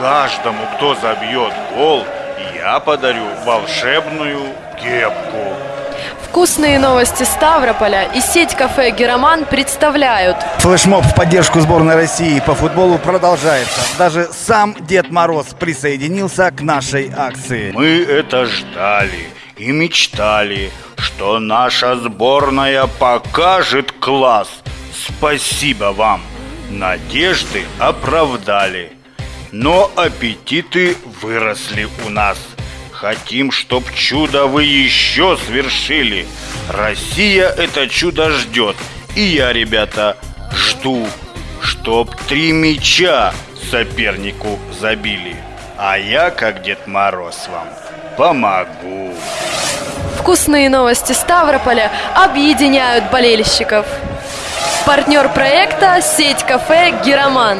каждому, кто забьет гол, я подарю волшебную кепку. Вкусные новости Ставрополя и сеть кафе «Героман» представляют Флешмоб в поддержку сборной России по футболу продолжается. Даже сам Дед Мороз присоединился к нашей акции. Мы это ждали и мечтали, что наша сборная покажет класс. Спасибо вам. Надежды оправдали. Но аппетиты выросли у нас. Хотим, чтоб чудо вы еще свершили. Россия это чудо ждет. И я, ребята, жду, чтоб три мяча сопернику забили. А я, как Дед Мороз вам, помогу. Вкусные новости Ставрополя объединяют болельщиков. Партнер проекта – сеть кафе «Героман».